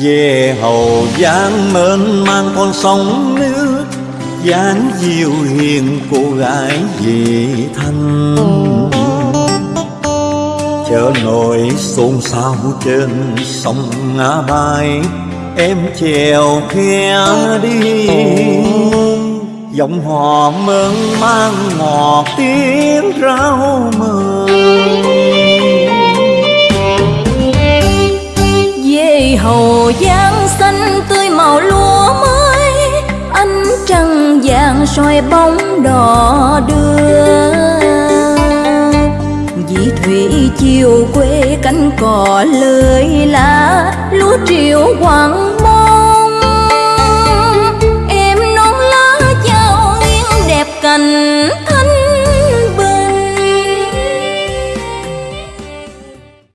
về hầu giang mênh mang con sông nước, dáng diệu hiền cô gái về thanh chợ nổi xôn xao trên sông ngã bay em chèo khe đi. Giọng hò mơn mang ngọt tiếng rau mơ về hầu giang xanh tươi màu lúa mới, ánh trăng vàng soi bóng đò đưa Dĩ thủy chiều quê cánh cò lơi lá, lúa triệu quảng